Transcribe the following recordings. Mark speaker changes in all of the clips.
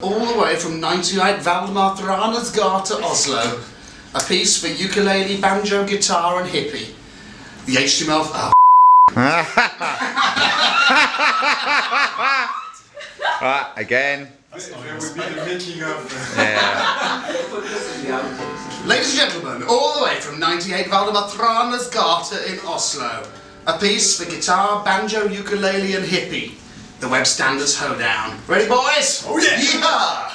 Speaker 1: All the way from 98 Waldemar Thranes to Oslo. A piece for ukulele, banjo, guitar and hippie. The HTML... Oh.
Speaker 2: right, again.
Speaker 3: That would be the making of.
Speaker 2: Yeah.
Speaker 1: Ladies and gentlemen, all the way from 98 Waldemar Thranes Gata in Oslo. A piece for guitar, banjo, ukulele and hippie. The Web Standards Hoedown. Ready boys?
Speaker 3: Oh yeah!
Speaker 1: Yeehaw!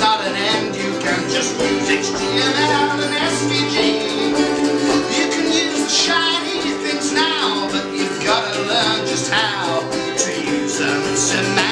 Speaker 1: Not an end. You can just use HTML and SVG. You can use the shiny things now, but you've gotta learn just how to use them.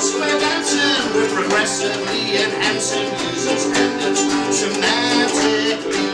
Speaker 1: Square dancing. Progressively enhancing user standards semantics.